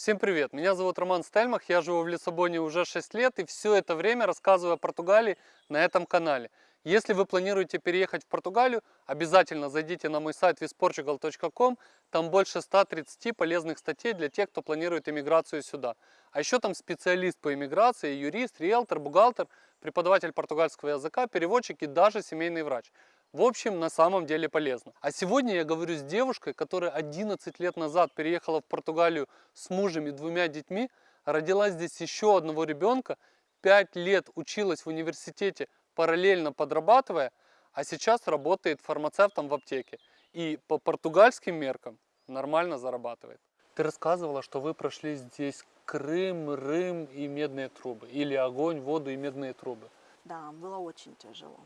Всем привет! Меня зовут Роман Стельмах, я живу в Лиссабоне уже 6 лет и все это время рассказываю о Португалии на этом канале. Если вы планируете переехать в Португалию, обязательно зайдите на мой сайт visportugal.com, там больше 130 полезных статей для тех, кто планирует иммиграцию сюда. А еще там специалист по иммиграции, юрист, риэлтор, бухгалтер, преподаватель португальского языка, переводчик и даже семейный врач. В общем, на самом деле полезно. А сегодня я говорю с девушкой, которая 11 лет назад переехала в Португалию с мужем и двумя детьми, родила здесь еще одного ребенка, 5 лет училась в университете параллельно подрабатывая, а сейчас работает фармацевтом в аптеке. И по португальским меркам нормально зарабатывает. Ты рассказывала, что вы прошли здесь Крым, Рым и медные трубы. Или огонь, воду и медные трубы. Да, было очень тяжело.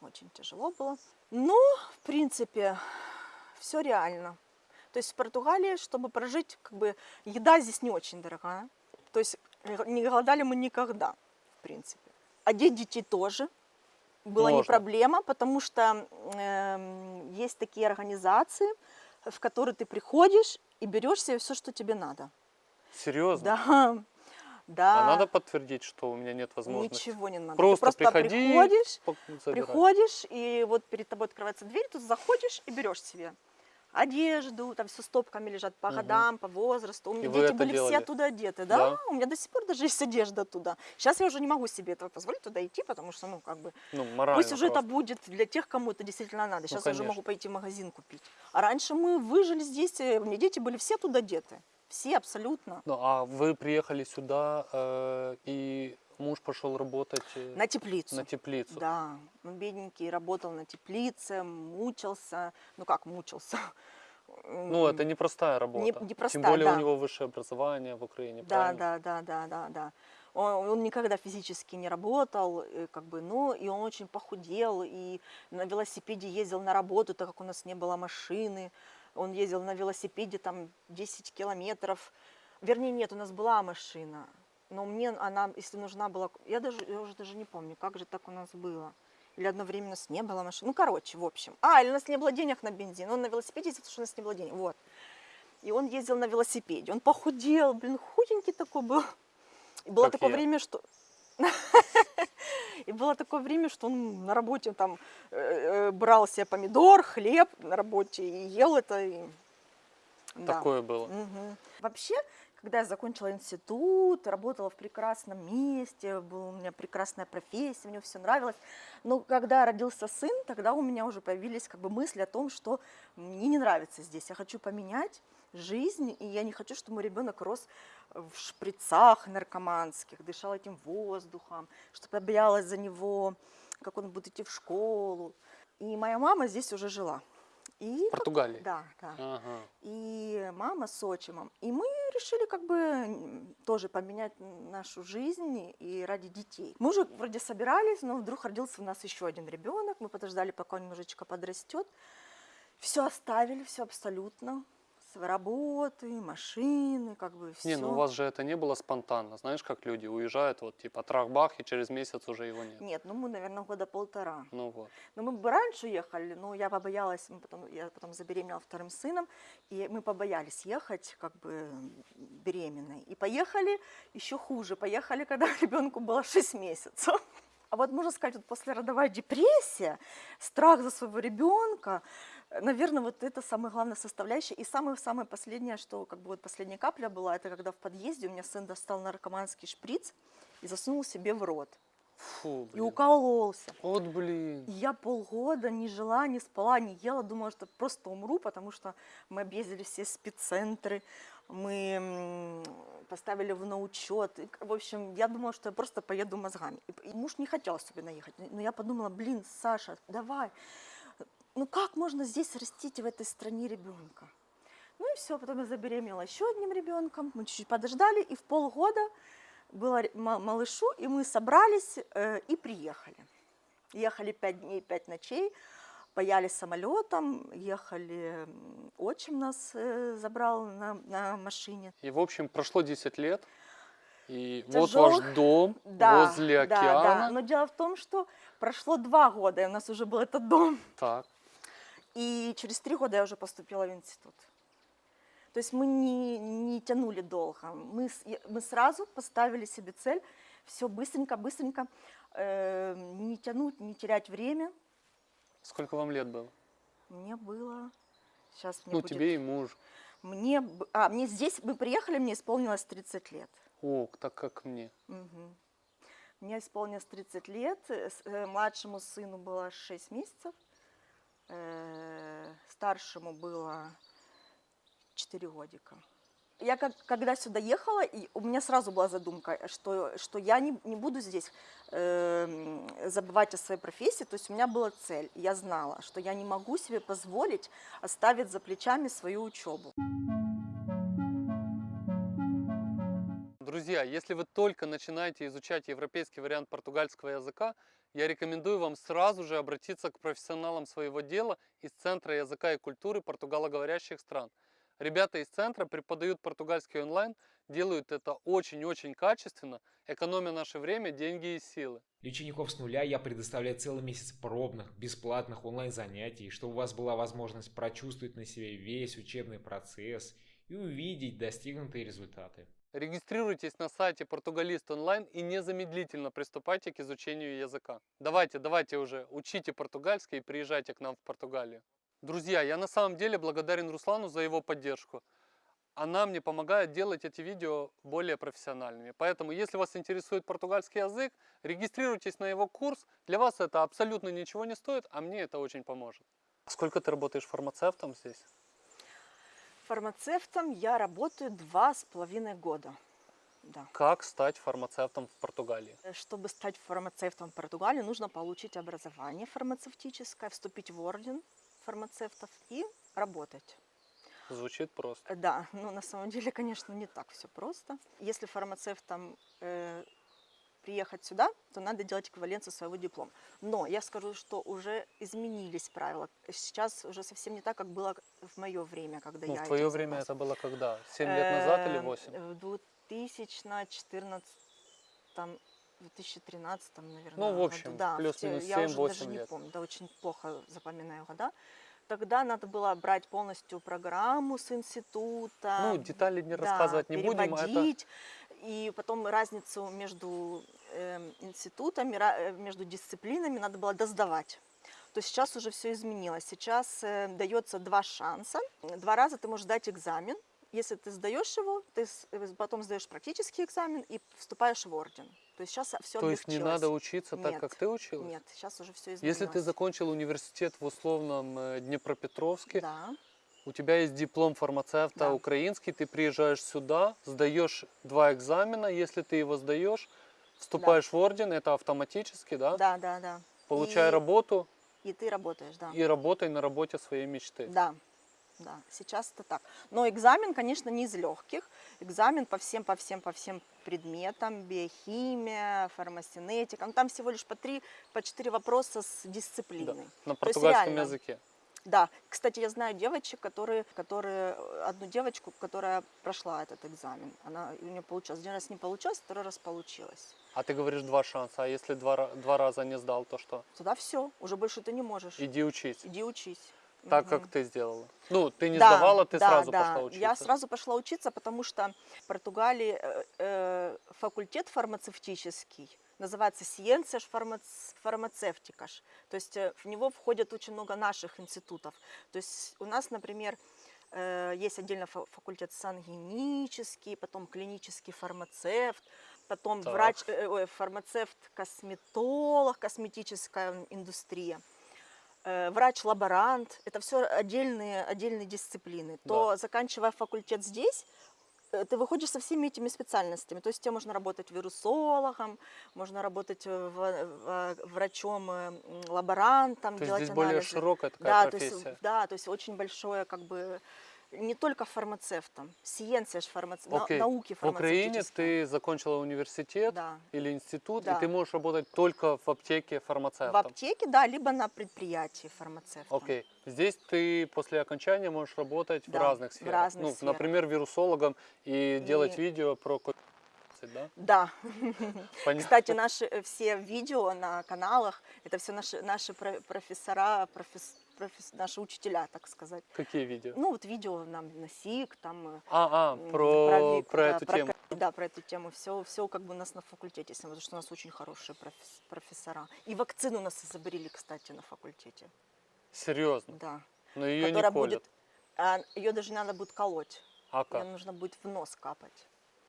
Очень тяжело было. Ну, в принципе, все реально. То есть в Португалии, чтобы прожить, как бы еда здесь не очень дорогая. То есть не голодали мы никогда, в принципе. Одеть детей тоже была не проблема, потому что эм, есть такие организации, в которые ты приходишь и берешь себе все, что тебе надо. Серьезно? Да, да. А надо подтвердить, что у меня нет возможности? Ничего не надо. Просто, ты просто приходи, приходишь, забирай. приходишь, и вот перед тобой открывается дверь, ты заходишь и берешь себе одежду, там все стопками лежат по годам, по возрасту. У меня И дети это были делали? все оттуда одеты, да? Да? У меня до сих пор даже есть одежда туда. Сейчас я уже не могу себе этого позволить туда идти, потому что, ну, как бы, Ну, морально пусть уже это просто. будет для тех, кому это действительно надо. Сейчас я уже могу пойти в магазин купить. А раньше мы выжили здесь, э, у меня дети были все туда одеты. Все абсолютно. Ну, а вы приехали сюда, э, и муж пошел работать э, На теплицу. на теплицу. Да, он бедненький, работал на теплице, мучился. Ну как мучился? Ну, это непростая работа. непростая, Тем более да. у него высшее образование в Украине, Да, правильно? да, да, да, да, да. Он, он никогда физически не работал, э, как бы, ну, и он очень похудел, и на велосипеде ездил на работу, так как у нас не было машины. Он ездил на велосипеде там 10 километров. Вернее, нет, у нас была машина, но мне она, если нужна была, я даже, я уже даже не помню, как же так у нас было. Или одно время у нас не было машины. Ну, короче, в общем. А, или у нас не было денег на бензин. Он на велосипеде ездил, потому что у нас не было денег. Вот. И он ездил на велосипеде. Он похудел, блин, худенький такой был. И было Как такое я. время, что... И было такое время, что он на работе там э, э, брал себе помидор, хлеб на работе и ел это. и- Да. Такое было. Мгм. Вообще, когда я закончила институт, работала в прекрасном месте, была у меня прекрасная профессия, мне все нравилось. Но когда родился сын, тогда у меня уже появились как бы мысли о том, что мне не нравится здесь, я хочу поменять жизнь, и я не хочу, чтобы мой ребенок рос в шприцах наркоманских, дышал этим воздухом, чтобы я боялась за него, как он будет идти в школу. И моя мама здесь уже жила. И В Португалии? Да, да Ага. и мама с отчимом. И мы решили как бы тоже поменять нашу жизнь и ради детей. Мы уже вроде собирались, но вдруг родился у нас еще один ребенок. Мы подождали, пока он немножечко подрастет. Все оставили, все абсолютно. С работы, машины, как бы все. Не, ну у вас же это не было спонтанно. Знаешь, как люди уезжают, вот типа трах-бах, и через месяц уже его нет. Нет, ну мы, наверное, года полтора. Ну вот. Но мы бы раньше ехали, но я побоялась, мы потом, я потом забеременела вторым сыном, и мы побоялись ехать как бы беременной. И поехали еще хуже, поехали, когда ребенку было 6 месяцев. А вот можно сказать, вот послеродовая депрессия, страх за своего ребенка, наверное, вот это самая главная составляющая. И самое-самое последнее, что как бы вот последняя капля была, это когда в подъезде у меня сын достал наркоманский шприц и засунул себе в рот. Фу, И блин. укололся. Вот блин. И Я полгода не жила, не спала, не ела, думала, что просто умру, потому что мы объездили все спеццентры, мы поставили в научет. И, В общем, я думала, что я просто поеду мозгами. И- И муж не хотел особенно ехать. Но я подумала, блин, Саша, давай. Ну как можно здесь растить в этой стране ребенка? Ну и все, потом я забеременела еще одним ребенком. Мы чуть-чуть подождали, и в полгода было малышу, и мы собрались э, и приехали. Ехали пять дней, пять ночей, паяли самолетом, ехали, отчим нас э, забрал на, на машине. И, в общем, прошло 10 лет, и вот Тяжелых. ваш дом Да, возле да, океана. да. Но дело в том, что прошло два года, и у нас уже был этот дом. Так. И через три года я уже поступила в институт. То есть мы не, не тянули долго. Мы, мы сразу поставили себе цель все быстренько, быстренько, э, не тянуть, не терять время. Сколько вам лет было? Мне было... Сейчас мне ну, будет... тебе и муж. Мне, а, мне здесь, мы приехали, мне исполнилось 30 лет. О, так как мне. Мгм. Мне исполнилось 30 лет, э, э, младшему сыну было 6 месяцев, э, старшему было 4 годика. Я как, когда сюда ехала, и у меня сразу была задумка, что, что я не, не буду здесь э, забывать о своей профессии. То есть у меня была цель, я знала, что я не могу себе позволить оставить за плечами свою учебу. Друзья, если вы только начинаете изучать европейский вариант португальского языка, я рекомендую вам сразу же обратиться к профессионалам своего дела из Центра языка и культуры португалоговорящих стран. Ребята из центра преподают португальский онлайн, делают это очень-очень качественно, экономя наше время, деньги и силы. Для учеников с нуля я предоставляю целый месяц пробных, бесплатных онлайн-занятий, чтобы у вас была возможность прочувствовать на себе весь учебный процесс и увидеть достигнутые результаты. Регистрируйтесь на сайте Португалист онлайн и незамедлительно приступайте к изучению языка. Давайте, давайте уже, учите португальский и приезжайте к нам в Португалию. Друзья, я на самом деле благодарен Руслану за его поддержку. Она мне помогает делать эти видео более профессиональными. Поэтому, если вас интересует португальский язык, регистрируйтесь на его курс. Для вас это абсолютно ничего не стоит, а мне это очень поможет. Сколько ты работаешь фармацевтом здесь? Фармацевтом я работаю два с половиной года. Да. Как стать фармацевтом в Португалии? Э, Чтобы стать фармацевтом в Португалии, нужно получить образование фармацевтическое, вступить в орден фармацевтов и работать. Звучит просто. Э, Да, но на самом деле, конечно, не так все просто. Если фармацевтом э, приехать сюда, то надо делать эквиваленцию своего диплома. Но я скажу, что уже изменились правила. Сейчас уже совсем не так, как было в мое время, когда Ну, я в твое время это было когда? 7 лет назад или Эм, 8? В 2014, там, 2013, наверное. Ну, в году. общем, да, плюс-минус те- я уже 7-8 даже не лет. помню, да, очень плохо запоминаю года. Тогда надо было брать полностью программу с института. Ну, детали не да, рассказывать не будем, а это. И потом разницу между эм, институтами, э, между дисциплинами надо было досдавать. То сейчас уже все изменилось. Сейчас э, дается два шанса. Два раза ты можешь дать экзамен. Если ты сдаешь его, ты э, потом сдаешь практический экзамен и вступаешь в орден. То есть сейчас все То есть не надо учиться так, Нет, как ты училась? Нет, сейчас уже все изменилось. Если ты закончил университет в условном Днепропетровске, Да, у тебя есть диплом фармацевта Да. украинский, ты приезжаешь сюда, сдаешь два экзамена, если ты его сдаешь, вступаешь в орден, это автоматически, да? да, да, да. Получай И- работу И ты работаешь, да. и работай на работе своей мечты. Да, да, сейчас это так. Но экзамен, конечно, не из легких. Экзамен по всем, по всем, по всем предметам, биохимия, фармацинетика. Ну, там всего лишь по три, по четыре вопроса с Да, дисциплиной. На То есть португальском реально. языке. Да, кстати, я знаю девочек, которые, которые, одну девочку, которая прошла этот экзамен. Она, у нее получилось. Один раз не получилось, второй раз получилось. А ты говоришь два шанса, а если два, два раза не сдал, то что? Туда все, уже больше ты не можешь. Иди учись. Иди учись. Так, Мгм. как ты сделала. Ну, ты не Да, сдавала, ты да, сразу да. пошла учиться. Я сразу пошла учиться, потому что в Португалии э, э, факультет фармацевтический называется Farmac- Farmacêuticas. То есть э, в него входит очень много наших институтов. То есть у нас, например, э, есть отдельно фа- факультет сангенический, потом клинический фармацевт, потом Так. врач, э, фармацевт-косметолог, косметическая индустрия э, врач-лаборант, это все отдельные, отдельные дисциплины, то заканчивая факультет здесь, ты выходишь со всеми этими специальностями. То есть тебе можно работать вирусологом, можно работать э, э, м, лаборантом, То есть делать здесь более анализы. широкая такая да, то профессия. есть, да, то есть очень большое как бы не только фармацевтом, сиенция ж фармац... на- Окей. науки В Украине ты закончила университет Да. или институт, и Да. ты можешь работать только в аптеке В фармацевтом. аптеке, да, либо на предприятии фармацевта. Окей. Здесь ты после окончания можешь работать в Да, разных в сферах. разных ну, сферах. например, вирусологом и, делать И- видео про COVID-19, да? Да. Понятно. Кстати, наши э, все видео на каналах, это все наши, наши про- профессора, профес- профес- наши учителя, так сказать. Какие видео? Ну, вот видео нам на СИК, там... э, А, а, м, про, вик, про да, эту тему. ко- Да, про эту тему. Все, все как бы у нас на факультете, потому что у нас очень хорошие профес- профессора. И вакцину у нас изобрели, кстати, на факультете. Серьезно. Да. Но ее не колят. будет... а, ее даже надо будет колоть. А Ее как? нужно будет в нос капать.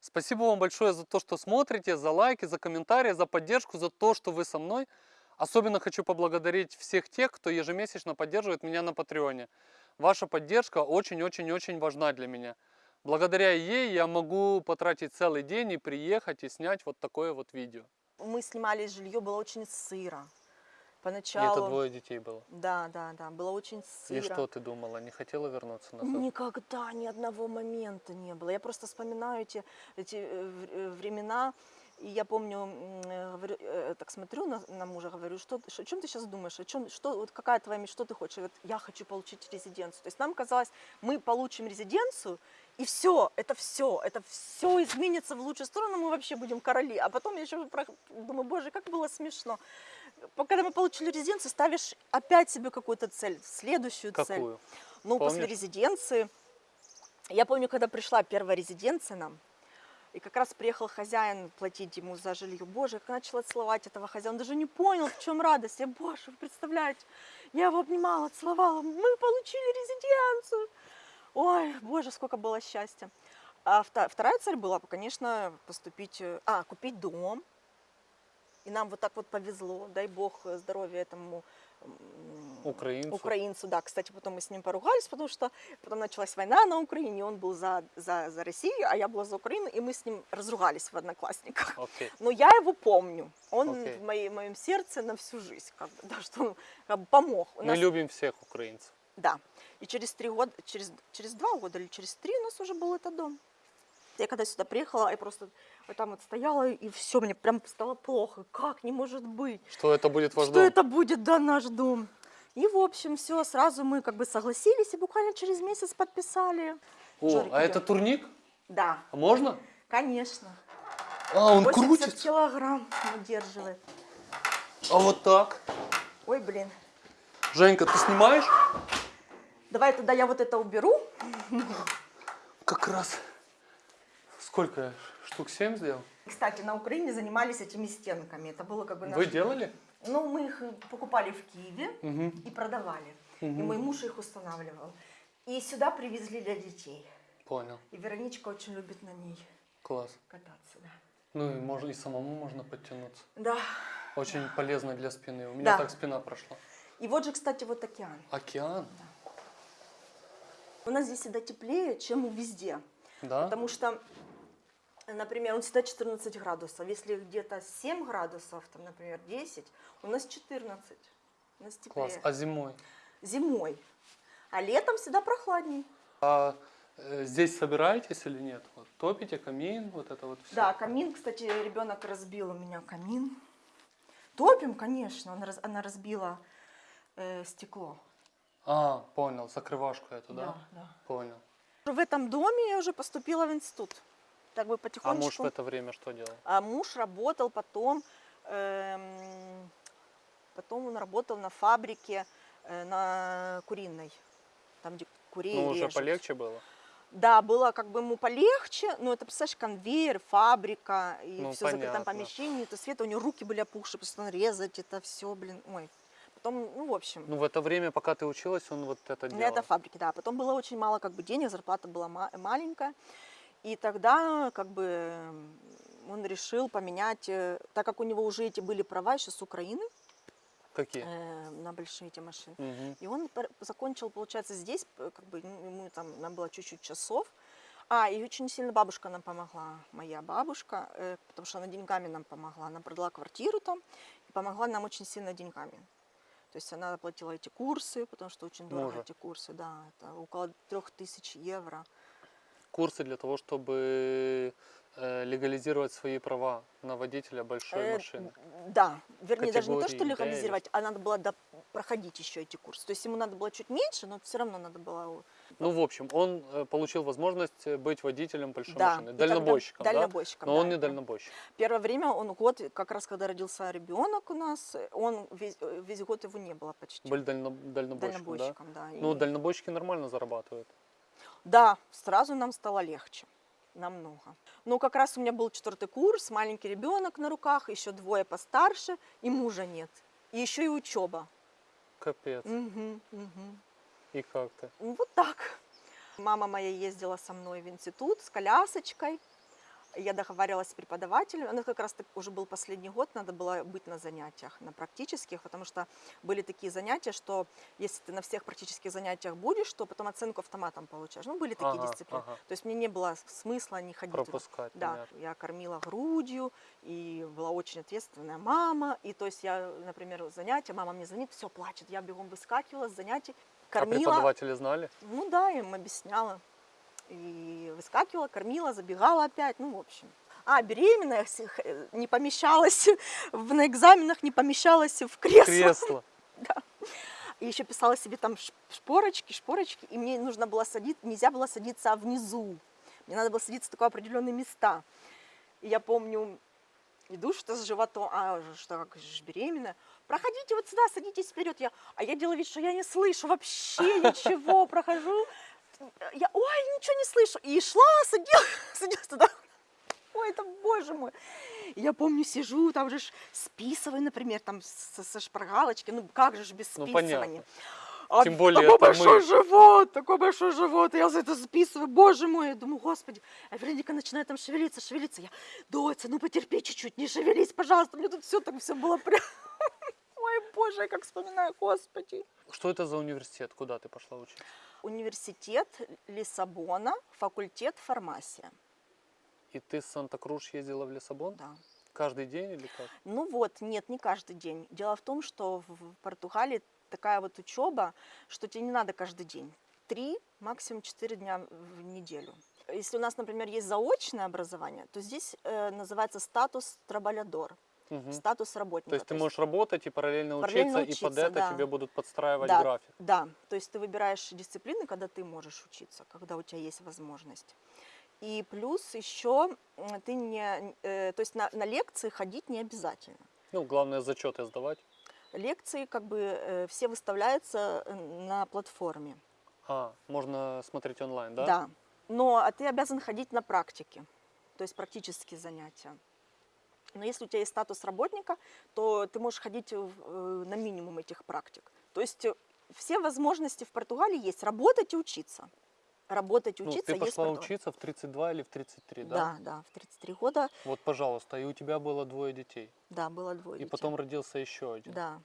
Спасибо вам большое за то, что смотрите, за лайки, за комментарии, за поддержку, за то, что вы со мной. Особенно хочу поблагодарить всех тех, кто ежемесячно поддерживает меня на Патреоне. Ваша поддержка очень-очень-очень важна для меня. Благодаря ей я могу потратить целый день и приехать и снять вот такое вот видео. Мы снимали жилье, было очень сыро. И Поначалу... это двое детей было. Да, да, да, было очень сыро. И что ты думала, не хотела вернуться назад? Никогда ни одного момента не было. Я просто вспоминаю эти, эти э, э, времена. И я помню, говорю, э, так смотрю на, на мужа, говорю, что, о чем ты сейчас думаешь, о чем, что, вот какая твоя мечта, что ты хочешь? И говорит, я хочу получить резиденцию. То есть нам казалось, мы получим резиденцию, и все, это все, это все изменится в лучшую сторону, мы вообще будем короли. А потом я еще думаю, боже, как было смешно. Когда мы получили резиденцию, ставишь опять себе какую-то цель, следующую цель. Какую? Ну, после Помнишь? резиденции. Я помню, когда пришла первая резиденция нам, и как раз приехал хозяин платить ему за жилье. Боже, как начала целовать этого хозяина. Он даже не понял, в чем радость. Я, боже, вы представляете, я его обнимала, целовала. Мы получили резиденцию. Ой, боже, сколько было счастья. А вторая цель была, конечно, поступить, э, а, купить дом. И нам вот так вот повезло, дай бог э, здоровья этому Украинцу. украинцу, да. Кстати, потом мы с ним поругались, потому что потом началась война на Украине, он был за, за, за Россию, а я была за Украину, и мы с ним разругались в одноклассниках. Окей. Но я его помню. Он Окей. в моей, моем сердце на всю жизнь, как бы, да, что он как бы помог. У Мы нас- любим всех украинцев. Да. И через три года, через, через два года или через три у нас уже был этот дом. Я когда сюда приехала, я просто вот там вот стояла, и все, мне прям стало плохо. Как не может быть? Что это будет ваш что дом? это будет, да, наш дом. И, в общем, все, сразу мы как бы согласились и буквально через месяц подписали. О, Жорик, а идём. это турник? Да, А можно? конечно. А, он 80 крутится. килограмм удерживает. А вот так. Ой, блин. Женька, ты снимаешь? Давай тогда я вот это уберу. Как раз. Сколько? Штук 7 сделал? Кстати, на Украине занимались этими стенками. Это было как бы... Вы наш- делали? Ну, мы их покупали в Киеве Мгм. и продавали. И Мгм. мой муж их устанавливал. И сюда привезли для детей. Понял. И Вероничка очень любит на ней Класс. кататься. Да. Ну и, можно, и самому можно подтянуться. да. Очень полезно для спины. У меня Да. так спина прошла. И вот же, кстати, вот океан. Океан? У нас здесь всегда теплее, чем везде. Да? Потому что, например, он всегда 14 градусов. Если где-то 7 градусов, там, например, 10, у нас 14. У нас теплее. Класс. А зимой? Зимой. А летом всегда прохладней. А э, здесь собираетесь или нет? Вот, топите камин, вот это вот все? Да, камин, кстати, ребенок разбил у меня камин. Топим, конечно, он она разбила э, стекло. А, понял, закрывашку эту, да? Да, да. Понял. В этом доме я уже поступила в институт. Так бы А потихонечку. муж в это время что делал? А муж работал потом, эм, потом он работал на фабрике э, на куриной, там где курей Ну, уже режут. полегче было? Да, было как бы ему полегче, но это, представляешь, конвейер, фабрика и Ну, все в закрытом понятно. помещении, то света у него руки были опухшие, просто резать это все, блин, ой. Потом, ну, в общем, Ну, в это время, пока ты училась, он вот это на делал? этой фабрике, да. Потом было очень мало как бы денег, зарплата была ма- маленькая. И тогда как бы он решил поменять, э, так как у него уже эти были права еще с Украины Какие? э, на большие эти машины. Мгм. И он закончил, получается, здесь, как бы ну, ему там нам было чуть-чуть часов. А, и очень сильно бабушка нам помогла, моя бабушка, э, потому что она деньгами нам помогла. Она продала квартиру там и помогла нам очень сильно деньгами. То есть она оплатила эти курсы, потому что очень дорого Мужа. эти курсы, да, это около трех тысяч евро. Курсы для того, чтобы э, легализировать свои права на водителя большой Э, машины. Да, вернее, даже не то, что Категории Д легализировать, а надо было до- проходить еще эти курсы. То есть ему надо было чуть меньше, но все равно надо было... Ну, в общем, он э, получил возможность быть водителем большой Да, машины, и тогда- дальнобойщиком, да? дальнобойщиком, Но да, он не да. дальнобойщик. Первое время он год, как раз когда родился ребенок у нас, он весь, весь год его не было почти. Был дально- дальнобойщиком, да? дальнобойщиком, да. Ну, и- дальнобойщики нормально зарабатывают. Да, сразу нам стало легче. Намного. Ну, как раз у меня был четвертый курс, маленький ребенок на руках, еще двое постарше, и мужа нет. И еще и учеба. Капец. Мгм, мгм. И как ты? Ну, Вот так. Мама моя ездила со мной в институт с колясочкой. Я договаривалась с преподавателем. Ну, как раз так уже был последний год, надо было быть на занятиях, на практических, потому что были такие занятия, что если ты на всех практических занятиях будешь, то потом оценку автоматом получаешь. Ну, были такие Ага, дисциплины. ага. То есть мне не было смысла не ходить туда. Пропускать, Да, понятно. я кормила грудью, и была очень ответственная мама. И то есть я, например, занятия, мама мне звонит, все, плачет. Я бегом выскакивала с занятий, А кормила. преподаватели знали? Ну да, им объясняла. И выскакивала, кормила, забегала опять, ну, в общем. А, беременная, х- не помещалась, в, на экзаменах не помещалась в кресло. Кресло. И еще писала себе там шпорочки, шпорочки, и мне нужно было садиться, нельзя было садиться внизу. Мне надо было садиться в такие определенные места. И я помню, иду что с животом, а что, как же беременная. Проходите вот сюда, садитесь вперед. Я, а я делаю вид, что я не слышу вообще ничего. Прохожу, я, ой, ничего не слышу. И шла, садилась, садилась туда. Ой, это боже мой. Я помню, сижу, там же списываю, например, там со, со шпаргалочки. Ну как же ж без Ну, списывания. понятно. А Тем более такой большой мы. живот, такой большой живот. Я за это записываю, боже мой. Я думаю, господи. А Вероника начинает там шевелиться, шевелиться. Я, доця, ну потерпи чуть-чуть, не шевелись, пожалуйста. Мне тут все так все было прям... Ой, боже, я как вспоминаю, господи. Что это за университет? Куда ты пошла учиться? Университет Лиссабона, факультет фармасия. И ты с Санта-Круш ездила в Лиссабон? Да. Каждый день или как? Ну вот, нет, не каждый день. Дело в том, что в в Португалии такая вот учеба, что тебе не надо каждый день. Три, максимум четыре дня в неделю. Если у нас, например, есть заочное образование, то здесь э, называется статус трабалядор, Мгм. статус работника. То есть ты можешь работать и параллельно, Параллельно учиться, и под учиться, это да. тебе будут подстраивать да, график. Да, то есть ты выбираешь дисциплины, когда ты можешь учиться, когда у тебя есть возможность. И плюс еще ты не, э, то есть на, на лекции ходить не обязательно. Ну, главное зачеты сдавать. Лекции как бы э, все выставляются э, на платформе. А, можно смотреть онлайн, да? Да. Но а ты обязан ходить на практики, то есть практические занятия. Но если у тебя есть статус работника, то ты можешь ходить э, на минимум этих практик. То есть э, все возможности в Португалии есть работать и учиться. Работать и Ну, учиться ты есть в пошла Португалии. учиться в 32 или в 33, да? Да, да, в 33 года, Вот, пожалуйста, и у тебя было двое детей. да, было двое И детей. потом родился еще один. Да,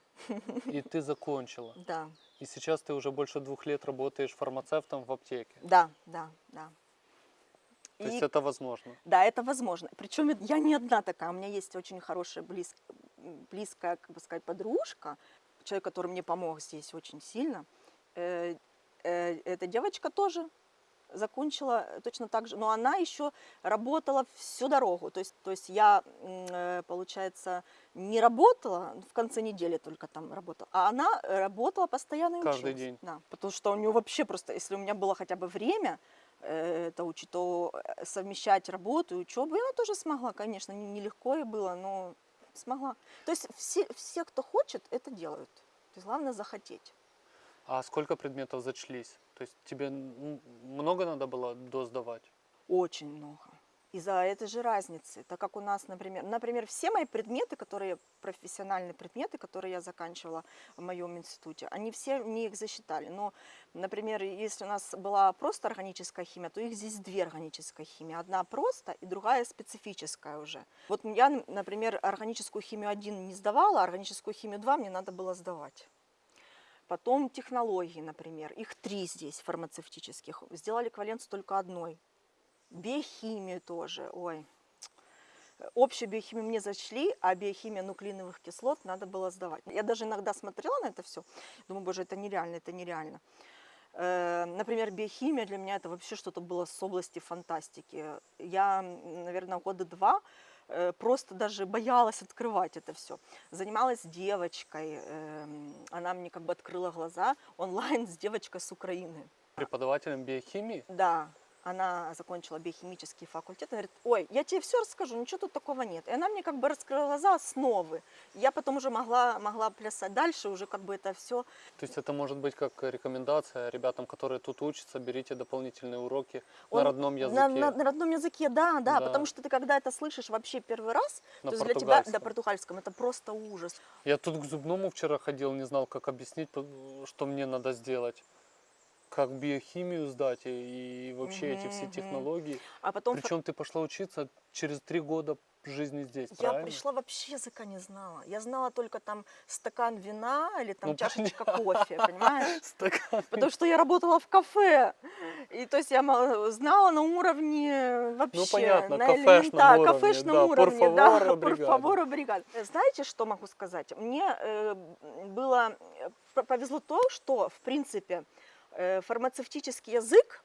И ты закончила. да, И сейчас ты уже больше двух лет работаешь фармацевтом в аптеке. да, да, да. То есть И- это возможно. Да, это возможно. Причем я не одна такая. У меня есть очень хорошая, близ- близкая, как бы сказать, подружка, человек, который мне помог здесь очень сильно. Э, э, Эта девочка тоже закончила точно так же, но она еще работала всю дорогу. То есть, то есть я, э, получается, не работала, в конце недели только там работала, а она работала постоянно и Каждый училась. день. Да, потому что у нее вообще просто, если у меня было хотя бы время, э, это учить, то э, совмещать работу и учебу, и она тоже смогла, конечно, не- нелегко ей было, но смогла. То есть все, все, кто хочет, это делают. То есть главное захотеть. А сколько предметов зачлись? То есть тебе много надо было досдавать? Очень много. Из-за этой же разницы, так как у нас, например, например, все мои предметы, которые профессиональные предметы, которые я заканчивала в моем институте, они все мне их засчитали. Но, например, если у нас была просто органическая химия, то их здесь две органические химии. Одна просто и другая специфическая уже. Вот я, например, органическую химию 1 не сдавала, а органическую химию 2 мне надо было сдавать. Потом технологии, например, их три здесь фармацевтических. Сделали эквиваленцию только одной. Биохимию тоже, ой. Общую биохимию мне зачли, а биохимия нуклеиновых кислот надо было сдавать. Я даже иногда смотрела на это все, думаю, боже, это нереально, это нереально. Э, Например, биохимия для меня это вообще что-то было с области фантастики. Я, наверное, года два э, просто даже боялась открывать это все. Занималась девочкой, эм, она мне как бы открыла глаза онлайн с девочкой с Украины. Преподавателем биохимии? Да, она закончила биохимический факультет. Она говорит, ой, я тебе все расскажу, ничего тут такого нет. И она мне как бы раскрыла глаза основы. Я потом уже могла, могла плясать дальше, уже как бы это все. То есть это может быть как рекомендация ребятам, которые тут учатся, берите дополнительные уроки на Он- родном языке. На, на- на родном языке, да, да, Да. потому что ты когда это слышишь вообще первый раз, На то есть для тебя, да, португальском, это просто ужас. Я тут к зубному вчера ходил, не знал, как объяснить, что мне надо сделать. Как биохимию сдать и, и вообще эти Мгм, все технологии. А потом Причем ты пошла учиться через три года жизни здесь, я правильно? пришла вообще языка не знала. Я знала только там стакан вина или там Ну, чашечка кофе, понимаешь? Стакан. Потому что я работала в кафе. И то есть я знала на уровне вообще. Ну, понятно, на кафешном уровне, кафешном да, уровне, да, favor, obrigado. Знаете, что могу сказать? Мне э, было э, повезло то, что, в принципе, фармацевтический язык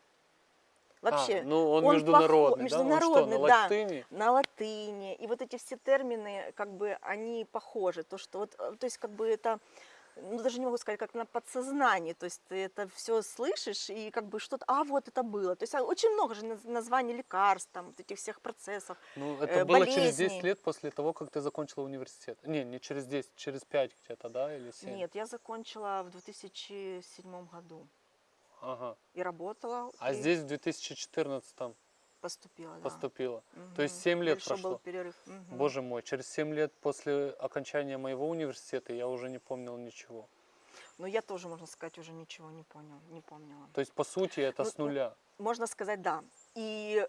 вообще А, ну он, он международный, похо- да? Он международный, что, на да. латыни? на латыни, и вот эти все термины, как бы, они похожи. То, что вот, э, то есть, как бы это, ну, даже не могу сказать, как на подсознании, то есть ты это все слышишь, и как бы что-то, а, вот это было. То есть а, очень много же наз- названий лекарств, там, вот этих всех процессов. Ну, это э, было через 10 болезней. лет после того, как ты закончила университет. Не, не через 10, через 5 где-то, да, или 7? Нет, я закончила в 2007 году Ага. и работала, А и здесь в 2014 поступила, да. поступила. То есть Мгм. 7 лет Большой прошло. был перерыв. Мгм. Боже мой, через 7 лет после окончания моего университета я уже не помнил ничего. Но я тоже, можно сказать, уже ничего не понял, не помнила. То есть, по сути, это Ну, с нуля. Можно сказать, да. И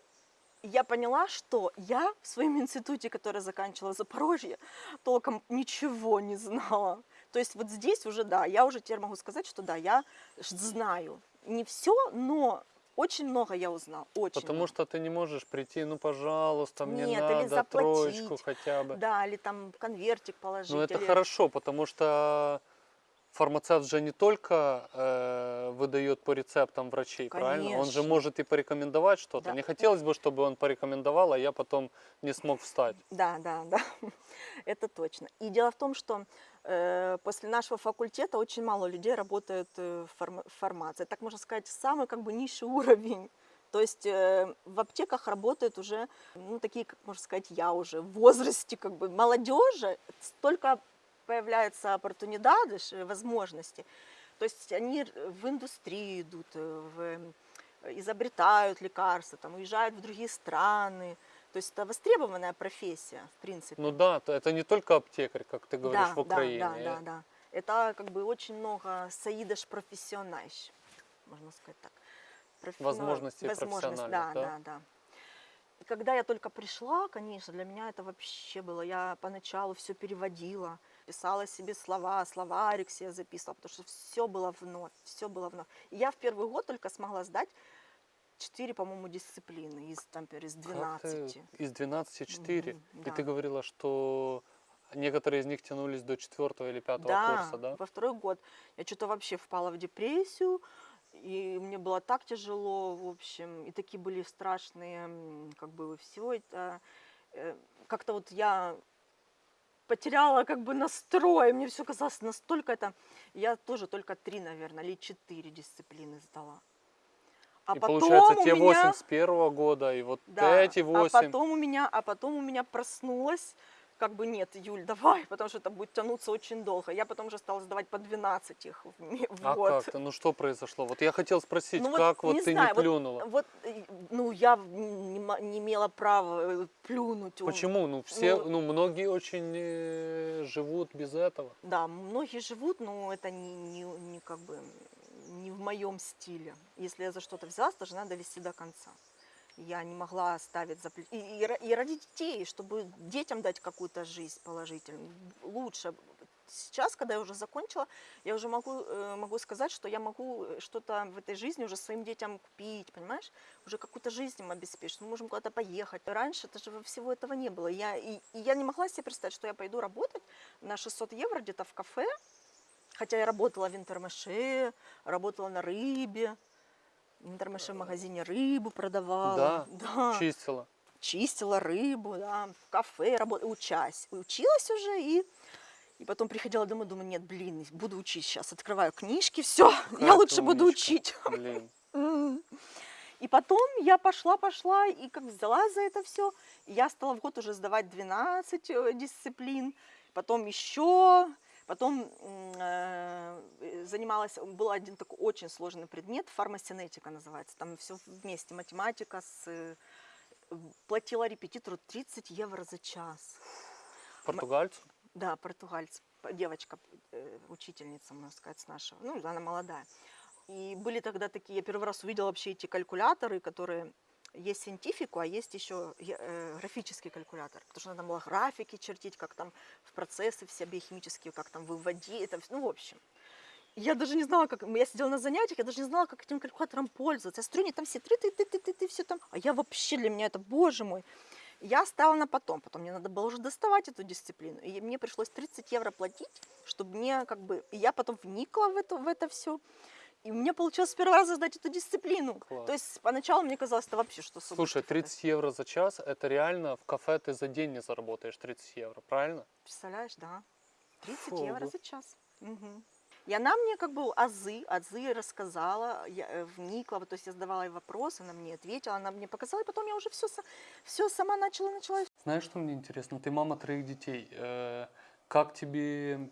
я поняла, что я в своем институте, который заканчивала Запорожье, толком ничего не знала. То есть вот здесь уже, да, я уже теперь могу сказать, что да, я знаю. Не все, но очень много я узнала. Очень Потому много. что ты не можешь прийти, ну, пожалуйста, мне Нет, или надо троечку заплатить. хотя бы. Да, или там конвертик положить. Ну, это или- хорошо, потому что фармацевт же не только э, выдает по рецептам врачей, правильно? Он же Конечно. может и порекомендовать что-то. Да. Не хотелось бы, чтобы он порекомендовал, а я потом не смог встать. Да, да, да, это точно. И дело в том, что э, после нашего факультета очень мало людей работает э, в фарма- в фармации. Так можно сказать, самый как бы низший уровень. То есть э, в аптеках работают уже, ну, такие, как можно сказать, я уже в возрасте как бы молодежи, столько появляются оппортунидады, ш- возможности. То есть они р- в индустрию идут, э, в, э, изобретают лекарства, там, уезжают в другие страны. То есть это востребованная профессия, в принципе. Ну да, то это не только аптекарь, как ты говоришь, да, в Украине. Да, да, да, да. Это как бы очень много саидаш профессиональщ, можно сказать так. Профи- Возможностей возможность, да, да? да, да. Когда я только пришла, конечно, для меня это вообще было. Я поначалу все переводила, писала себе слова, словарик себе записывала, потому что все было вновь, все было вновь. И я в первый год только смогла сдать 4, по-моему, дисциплины из, там, из Как 12. ты из 12 4. Мгм, И да. ты говорила, что некоторые из них тянулись до четвертого или пятого да, курса, да? во второй год я что-то вообще впала в депрессию, и мне было так тяжело, в общем, и такие были страшные, как бы все это, э, как-то вот я потеряла как бы настрой, мне все казалось настолько это, я тоже только три, наверное, или четыре дисциплины сдала. А и потом получается, те меня... 8 с первого года, и вот Да, эти 8. А потом у меня, а потом у меня проснулась, как бы нет, Юль, давай, потому что это будет тянуться очень долго. Я потом уже стала сдавать по 12 их в, А год. как-то? Ну что произошло? Вот я хотел спросить, Ну вот как вот не ты знаю, не вот- плюнула? Вот, э, ну, я не, не имела права э, плюнуть. Почему? Ну все, ну- ну, многие очень э, живут без этого. Да, многие живут, но это не, не, не как бы не в моем стиле. Если я за что-то взялась, должна довести до конца. Я не могла оставить за и, и, и ради детей, чтобы детям дать какую-то жизнь положительную. Лучше. Сейчас, когда я уже закончила, я уже могу, э, могу сказать, что я могу э, что-то в этой жизни уже своим детям купить, понимаешь? Уже какую-то жизнь им обеспечить. Мы можем куда-то поехать. Раньше это же всего этого не было. Я, и, и я не могла себе представить, что я пойду работать на 600 евро где-то в кафе, Хотя я работала в Интермаше, работала на рыбе. Интермаше в магазине рыбу продавала. Да? да. Чистила. чистила рыбу, да, в кафе работала, учась, училась уже и и потом приходила домой, думаю, нет, блин, буду учить сейчас, открываю книжки, все, я Какая лучше ты буду умничка. учить. Блин. И потом я пошла, пошла, и как взяла за это все, я стала в год уже сдавать 12 э, дисциплин, потом еще, потом э, занималась, был один такой очень сложный предмет, фармасинетика называется, там все вместе, математика с... э, Платила репетитору 30 евро за час. Португальцу? Да, португальц, девочка, э, учительница, можно сказать, с нашего. Ну, она молодая. И были тогда такие, я первый раз увидела вообще эти калькуляторы, которые есть сcientifico, а есть еще э, графический калькулятор. Потому что надо было графики чертить, как там в процессы все биохимические, как там выводить, это, ну, в общем. Я даже не знала, как... Я сидела на занятиях, я даже не знала, как этим калькулятором пользоваться. Я смотрю, они там все ты ты ты ты ты ты все там. А я вообще, для меня это, боже мой. Я стала на потом, потом мне надо было уже доставать эту дисциплину, и мне пришлось 30 евро платить, чтобы мне как бы, и я потом вникла в это, в это все, и у меня получилось с первого раза сдать эту дисциплину. Класс. То есть поначалу мне казалось, это вообще что супер. Слушай, 30 евро за час, это реально в кафе ты за день не заработаешь 30 евро, правильно? Представляешь, да. 30 Фу, евро ну. за час. Мгм. И она мне как бы азы, азы рассказала, я э, вникла, то есть я задавала ей вопросы, она мне ответила, она мне показала, и потом я уже все, все сама начала, начала Знаешь, что мне интересно? Ты мама троих детей. Э, Как тебе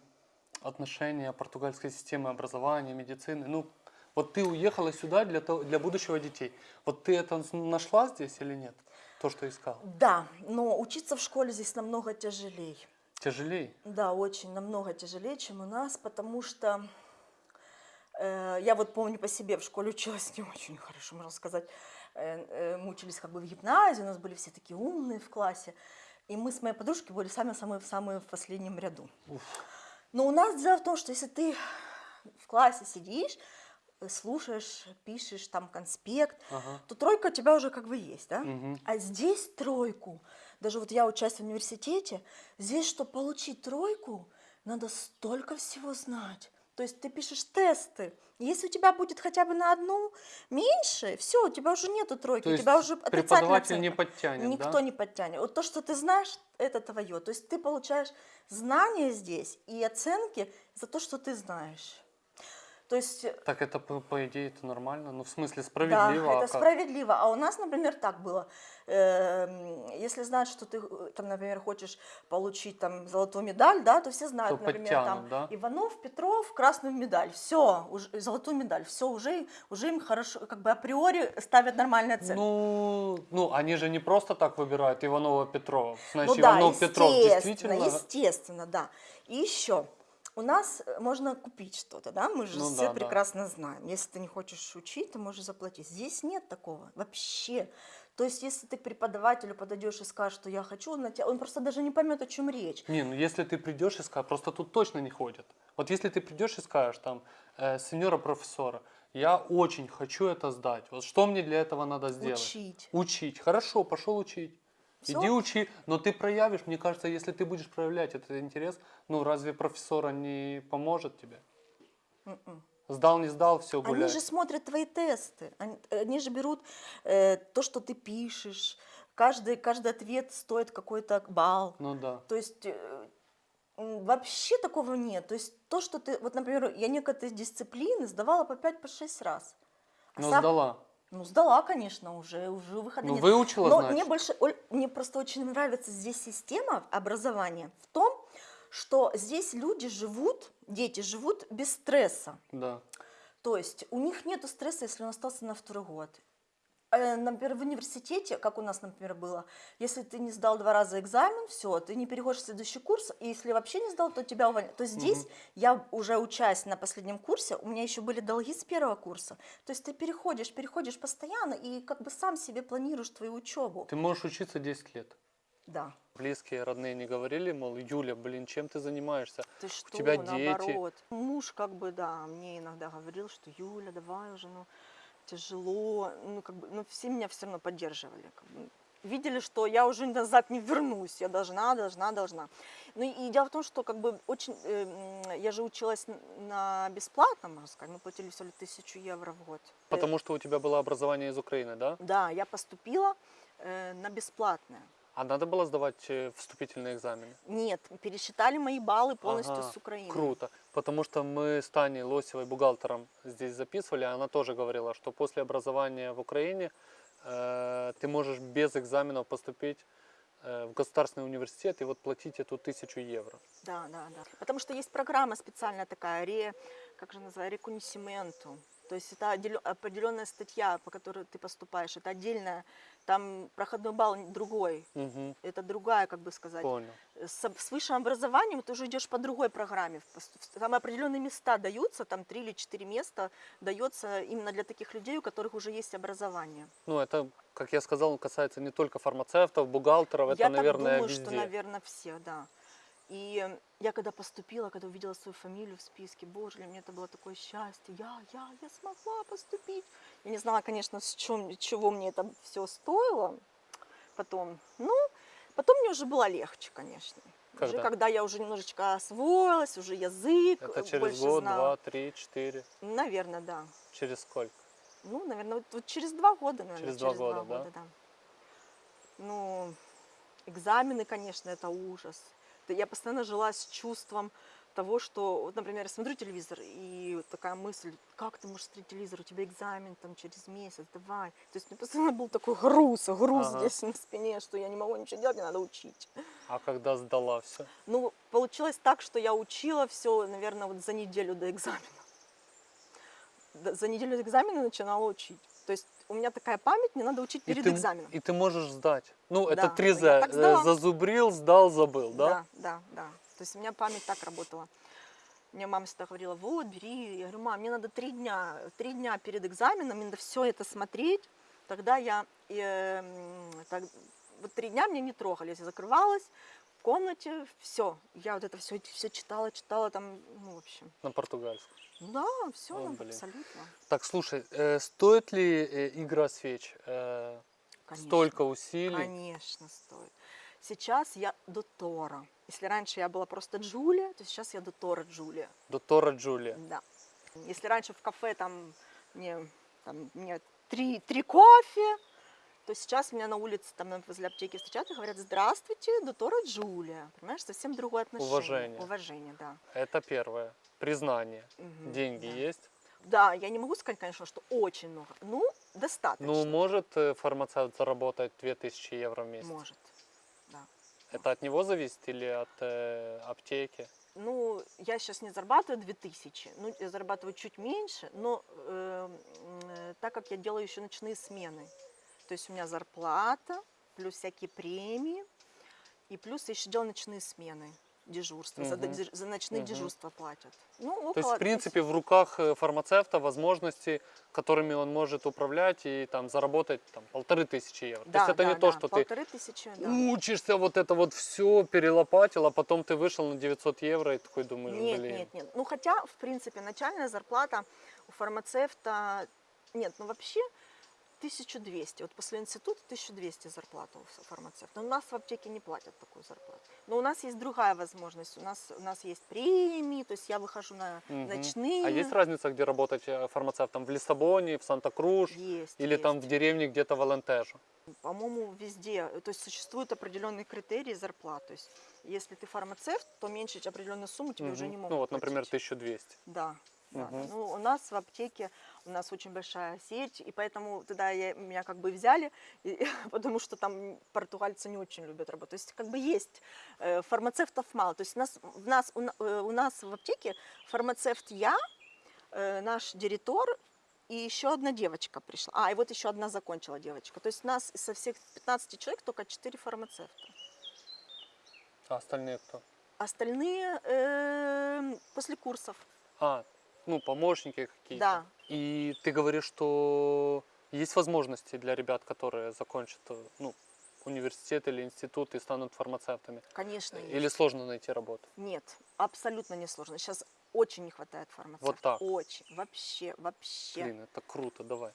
отношение португальской системы образования, медицины? Ну, вот ты уехала сюда для, того, для будущего детей. Вот ты это нашла здесь или нет? То, что искала. Да, но учиться в школе здесь намного тяжелее. Тяжелее? Да, очень намного тяжелее, чем у нас, потому что э, я вот помню по себе в школе училась не очень хорошо, можно сказать. Э, э, мы учились как бы в гимназии, у нас были все такие умные в классе, и мы с моей подружкой были самые-самые в последнем ряду. Уф. Но у нас дело в том, что если ты в классе сидишь, э, слушаешь, пишешь там конспект, Ага. то тройка у тебя уже как бы есть, да? Мгм. А здесь тройку, даже вот я учусь в университете, здесь, чтобы получить тройку, надо столько всего знать. То есть ты пишешь тесты. Если у тебя будет хотя бы на одну меньше, все, у тебя уже нету тройки, То у тебя уже преподаватель не подтянет, Никто да? не подтянет. Вот то, что ты знаешь, это твое. То есть ты получаешь знания здесь и оценки за то, что ты знаешь. То есть э, Так это, по, идее, это нормально? Ну, в смысле, да, справедливо? а это как? справедливо. А у нас, например, так было. Эм, Если знать, что ты, э, там, например, хочешь получить там золотую медаль, да, то все знают, То например, там да? Иванов, Петров, красную медаль. Все, золотую медаль. Все, уже, уже им хорошо, как бы априори ставят нормальные оценки. Ну, ну, они же не просто так выбирают Иванова Петрова. Значит, Ну да, Иванов Петров действительно. естественно, да. И еще, у нас э, можно купить что-то, да, мы же Ну все да, да. прекрасно знаем. Если ты не хочешь учить, ты можешь заплатить. Здесь нет такого вообще. То есть, если ты к преподавателю подойдешь и скажешь, что я хочу, он, на тебя, он просто даже не поймет, о чем речь. Не, ну если ты придешь и скажешь, просто тут точно не ходят. Вот если ты придешь и скажешь там, э, сеньора профессора, я очень хочу это сдать. Вот что мне для этого надо сделать? Учить. Учить. Хорошо, пошел учить. Всё. Иди учи, но ты проявишь, мне кажется, если ты будешь проявлять этот интерес, ну разве профессора не поможет тебе? Мгм. Сдал, не сдал, все гуляй. Они же смотрят твои тесты, они, они же берут э, то, что ты пишешь. Каждый, каждый ответ стоит какой-то балл. Ну да. То есть э, вообще такого нет. То есть то, что ты... Вот, например, я некоторые дисциплины сдавала по 5-6 раз. А Но сам- сдала. Ну, сдала, конечно, уже, уже выхода Ну нет. выучила, Но значит. мне больше, Оль, мне просто очень нравится здесь система образования в том, что здесь люди живут, дети живут без стресса. Да. То есть у них нет стресса, если он остался на второй год. Э, Например, в университете, как у нас, например, было, если ты не сдал два раза экзамен, все, ты не переходишь в следующий курс, и если вообще не сдал, то тебя увольняют. То здесь я уже учась на последнем курсе, у меня еще были долги с первого курса. То есть ты переходишь, переходишь постоянно и как бы сам себе планируешь твою учебу. Ты можешь учиться 10 лет. Да. Близкие, родные не говорили, мол, Юля, блин, чем ты занимаешься? Ты что, тебя дети. наоборот. Муж как бы, да, мне иногда говорил, что Юля, давай уже, ну, тяжело. Ну, как бы, ну, все меня все равно поддерживали. как бы. видели, что я уже назад не вернусь, я должна, должна, должна. Ну и дело в том, что как бы очень, э, я же училась на бесплатном, можно сказать, мы платили всего лишь тысячу евро в год. Потому что у тебя было образование из Украины, да? Да, я поступила э, на бесплатное. А надо было сдавать э, вступительные экзамены? Нет, пересчитали мои баллы полностью Ага, с Украины. Круто. Потому что мы с Таней Лосевой, бухгалтером, здесь записывали, она тоже говорила, что после образования в Украине э, ты можешь без экзаменов поступить э, в государственный университет и вот платить эту тысячу евро. Да, да, да. Потому что есть программа специальная такая, ре, как же называется, реконисименту. То есть это определенная статья, по которой ты поступаешь. Это отдельная, там проходной балл другой. Мгм, Это другая, как бы сказать. понял. С, с высшим образованием ты уже идешь по другой программе. Там определенные места даются, там три или четыре места дается именно для таких людей, у которых уже есть образование. Ну, это, как я сказал, касается не только фармацевтов, бухгалтеров, это, я наверное, так думаю, везде. что, наверное, все, да. И я когда поступила, когда увидела свою фамилию в списке, боже, для меня это было такое счастье. Я, я, я смогла поступить. Я не знала, конечно, с чем, чего мне это все стоило потом. Ну, потом мне уже было легче, конечно. Уже Когда? когда я уже немножечко освоилась, уже язык Это через больше год, знала. два, три, четыре. Наверное, да. Через сколько? Ну, наверное, вот, вот через два года, наверное. Через два года, да? да. Ну, экзамены, конечно, это ужас. Я постоянно жила с чувством того, что, вот, например, я смотрю телевизор, и вот такая мысль, как ты можешь смотреть телевизор, у тебя экзамен там через месяц, давай. То есть у меня постоянно был такой груз, груз Ага. здесь на спине, что я не могу ничего делать, мне надо учить. А когда сдала все? Ну, получилось так, что я учила все, наверное, вот за неделю до экзамена. За неделю до экзамена начинала учить. То есть у меня такая память, мне надо учить И перед ты, м- экзаменом. и ты можешь сдать. Ну, это Да, три я «З». так Э. Зазубрил, сдал, забыл, да? Да, да, да. То есть у меня память так работала. Мне мама всегда говорила, вот, бери. Я говорю, мам, мне надо три дня, три дня перед экзаменом, мне надо все это смотреть. Тогда я, э, так, вот три дня мне не трогали. Я закрывалась комнате, все. Я вот это все, все читала, читала там, ну, в общем. На португальском. Да, все, О, блин. абсолютно. Так, слушай, э, стоит ли э, игра свеч э, Конечно. столько усилий? Конечно, стоит. Сейчас я Дотора. Если раньше я была просто Джулия, то сейчас я Дотора Джулия. До Тора Джулия. Да. Если раньше в кафе там мне, там, мне три, три кофе, то сейчас меня на улице, там возле аптеки встречают и говорят, здравствуйте, Дотора Джулия. Понимаешь, совсем другое отношение. Уважение. Уважение, да. Это первое. Признание. Мгм, Деньги да. есть? Да, я не могу сказать, конечно, что очень много. Ну, достаточно. Ну, может э, фармацевт заработать 2000 евро в месяц? Может. Да. Это от него зависит или от э, аптеки? Ну, я сейчас не зарабатываю 2000, ну, я зарабатываю чуть меньше, но э, э, так как я делаю еще ночные смены, то есть у меня зарплата, плюс всякие премии, и плюс я еще делаю ночные смены, дежурства, за, Мгм. дежу- за ночные Мгм. дежурства платят. Ну, около То есть, в принципе, в руках э, фармацевта возможности, которыми он может управлять и там заработать там, полторы тысячи евро. то да, есть это да, не то, да, что ты полторы тысячи, да. учишься, вот это вот все перелопатил, а потом ты вышел на 900 евро и такой думаешь, Нет, блин. нет, нет. Ну, хотя, в принципе, начальная зарплата у фармацевта... Нет, ну вообще 1200. Вот после института 1200 зарплата у фармацевта. Но у нас в аптеке не платят такую зарплату. Но у нас есть другая возможность. У нас, у нас есть премии, то есть я выхожу на Мгм. ночные. А есть разница, где работать э, фармацевтом? В Лиссабоне, в Санта-Круш Есть, или есть. там в деревне где-то в Алентежо? По-моему, везде. То есть существуют определенные критерии зарплат. То есть если ты фармацевт, то меньше определенную сумму тебе уже Мгм. не могут Ну вот, например, платить. 1200. Да. Мгм. Ну, у нас в аптеке, у нас очень большая сеть, и поэтому тогда я, меня как бы взяли, и- потому что там португальцы не очень любят работать. То есть как бы есть э, фармацевтов мало. То есть у нас, в нас, у, э, у нас в аптеке фармацевт я, э, наш директор и еще одна девочка пришла. А, и вот еще одна закончила девочка. То есть у нас со всех 15 человек только 4 фармацевта. А остальные кто? Остальные э, после курсов. А, ну, помощники какие-то. Да. И ты говоришь, что есть возможности для ребят, которые закончат э, ну, университет или институт и станут фармацевтами? Конечно, есть. Или сложно найти работу? Нет, абсолютно не сложно. Сейчас очень не хватает фармацевтов. так. Очень. Вообще, вообще. Блин, это круто, давай.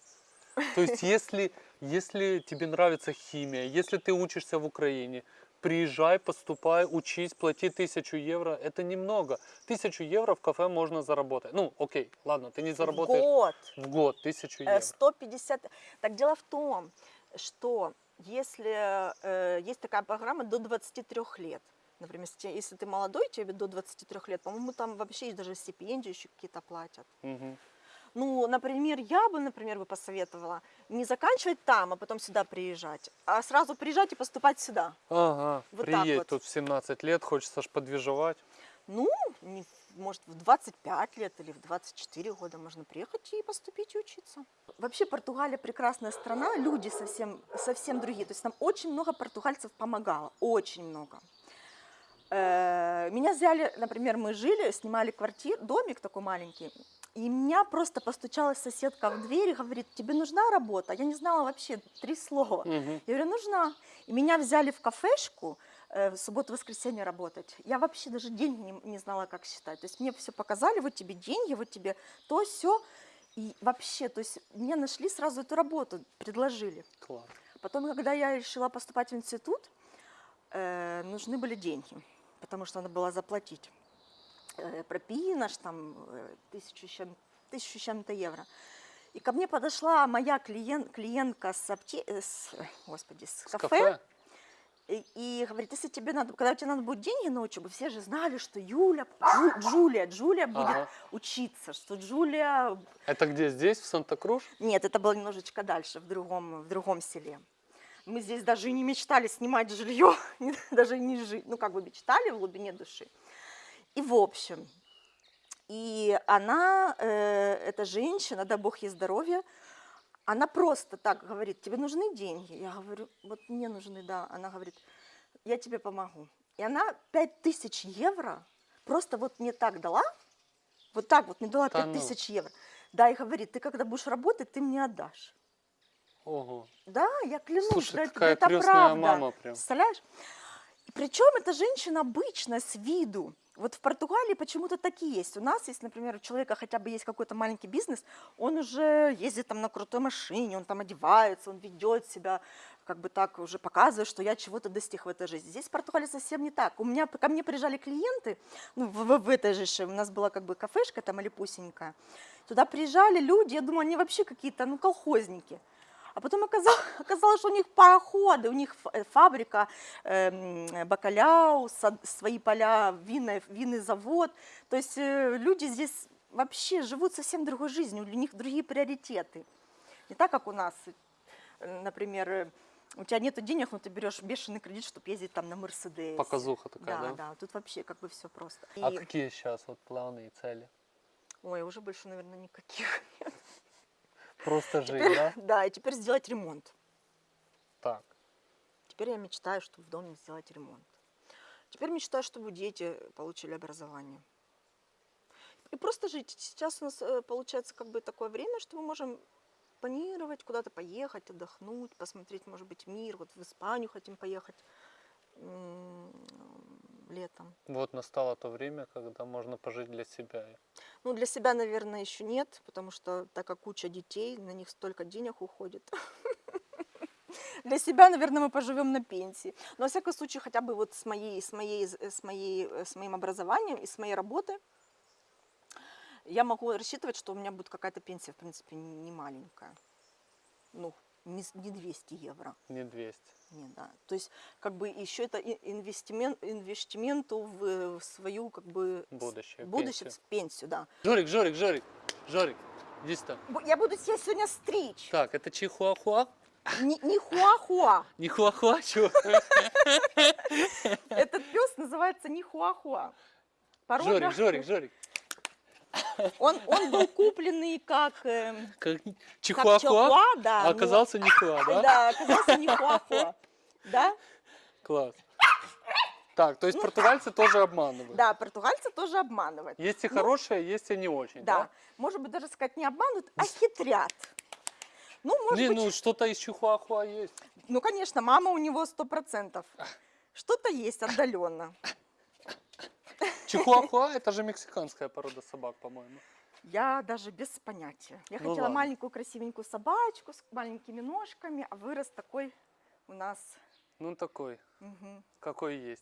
То есть, если, если тебе нравится химия, если ты учишься в Украине, приезжай, поступай, учись, плати тысячу евро. Это немного. Тысячу евро в кафе можно заработать. Ну, окей, ладно, ты не В заработаешь год. в год тысячу Э, евро. 150. Так дело в том, что если э, есть такая программа до 23 лет, например, если ты молодой, тебе до 23 лет, по-моему, там вообще есть даже стипендии еще какие-то платят. Мгм. Ну, например, я бы, например, бы посоветовала не заканчивать там, а потом сюда приезжать, а сразу приезжать и поступать сюда. Ага, Вот приедь вот. тут в 17 лет, хочется ж подвижевать. Ну, не может, в 25 лет или в 24 года можно приехать и поступить и учиться. Вообще Португалия прекрасная страна, люди совсем, совсем другие. То есть нам очень много португальцев помогало, очень много. Э, Меня взяли, например, мы жили, снимали квартиру, домик такой маленький, и меня просто постучалась соседка в дверь и говорит, тебе нужна работа? Я не знала вообще три слова. Мгм. Я говорю, нужна. И меня взяли в кафешку э, в субботу-воскресенье работать. Я вообще даже деньги не, не знала, как считать. То есть мне все показали, вот тебе деньги, вот тебе то, все. И вообще, то есть мне нашли сразу эту работу, предложили. Класс. Потом, когда я решила поступать в институт, э, нужны были деньги, потому что надо было заплатить. Э, пропино ж там э, тысячу, чем, тысячу чем-то евро. И ко мне подошла моя клиент, клиентка с, апте... э, с, господи, с, С кафе, кафе? И, и говорит, если тебе надо, когда тебе надо будет деньги на учебу, все же знали, что Юля, Джу- Джулия, Джулия будет Ага. учиться, что Джулия Это где, здесь, в Санта-Круш? нет, это было немножечко дальше, в другом, в другом селе. Мы здесь даже и не мечтали снимать жилье, даже не жить. Ну, как бы мечтали в глубине души. И в общем, и она, э, эта женщина, да бог ей здоровья, она просто так говорит, тебе нужны деньги? Я говорю, вот мне нужны, да. Она говорит, я тебе помогу. И она 5000 евро просто вот мне так дала, вот так вот мне дала Да ну. 5000 евро. Да, и говорит, ты когда будешь работать, ты мне отдашь. Ого. Да, я клянусь, Слушай, да, это- какая это крестная правда. мама прям. Представляешь? И причем эта женщина обычная с виду. Вот в Португалии почему-то такие есть. У нас, если, например, у человека хотя бы есть какой-то маленький бизнес, он уже ездит там на крутой машине, он там одевается, он ведет себя, как бы так уже показывает, что я чего-то достиг в этой жизни. Здесь в Португалии совсем не так. У меня, ко мне приезжали клиенты, ну, в, в- в этой же, у нас была как бы кафешка там или пусенькая. Туда приезжали люди, я думаю, они вообще какие-то, ну, колхозники. А потом оказалось, оказалось, что у них пароходы, у них э, фабрика, эм, бакаляу, свои поля, винный, винный завод. То есть э, люди здесь вообще живут совсем другой жизнью, у них другие приоритеты. Не так, как у нас, э, например, э, у тебя нет денег, но ты берешь бешеный кредит, чтобы ездить там на Мерседесе. Показуха такая, Да, да? да, тут вообще как бы все просто. А И- какие сейчас вот планы и цели? Ой, уже больше, наверное, никаких. Просто жить, Теперь- да? Да, и теперь сделать ремонт. Так. Теперь я мечтаю, чтобы в доме сделать ремонт. Теперь мечтаю, чтобы дети получили образование. И просто жить. Сейчас у нас э, получается как бы такое время, что мы можем планировать, куда-то поехать, отдохнуть, посмотреть, может быть, мир. Вот в Испанию хотим поехать летом. Вот настало то время, когда можно пожить для себя. Ну, для себя, наверное, еще нет, потому что так как куча детей, на них столько денег уходит. Для себя, наверное, мы поживем на пенсии. Но, во всяком случае, хотя бы вот с, моей, с, моей, с, моей, с моим образованием и с моей работы я могу рассчитывать, что у меня будет какая-то пенсия, в принципе, не маленькая. Ну, не 200 евро. Не 200. Не, да. То есть, как бы еще это инвестимент, инвестименту в, э, в свою, как бы, Будущее, будущее, пенсию. пенсию, да. Жорик, Жорик, Жорик, Жорик, сюда. Бу- Я буду тебя сегодня стричь. Так, это чихуахуа? Не, не хуахуа. Не хуахуа, чего? Этот пес называется не хуахуа. Жорик, Жорик, Жорик. Он, он был купленный как, эм, Как как чихуахуа, чихуа, да. а но- оказался не хуа, да? Да, оказался не хуахуа. Да? Класс. Так, то есть португальцы тоже обманывают. Ну, Да, португальцы тоже обманывают. Есть и хорошие, есть и не очень, Да. да? Может быть, даже сказать не обманывают, а хитрят. Ну, может Блин, быть, ну что-то из чихуахуа есть. ну, конечно, мама у него сто процентов. Что-то есть отдаленно. Чихуахуа это же мексиканская порода собак, по-моему. Я даже без понятия. Я Ну хотела ладно. маленькую красивенькую собачку с маленькими ножками, а вырос такой у нас. Ну такой, Мгм. какой есть.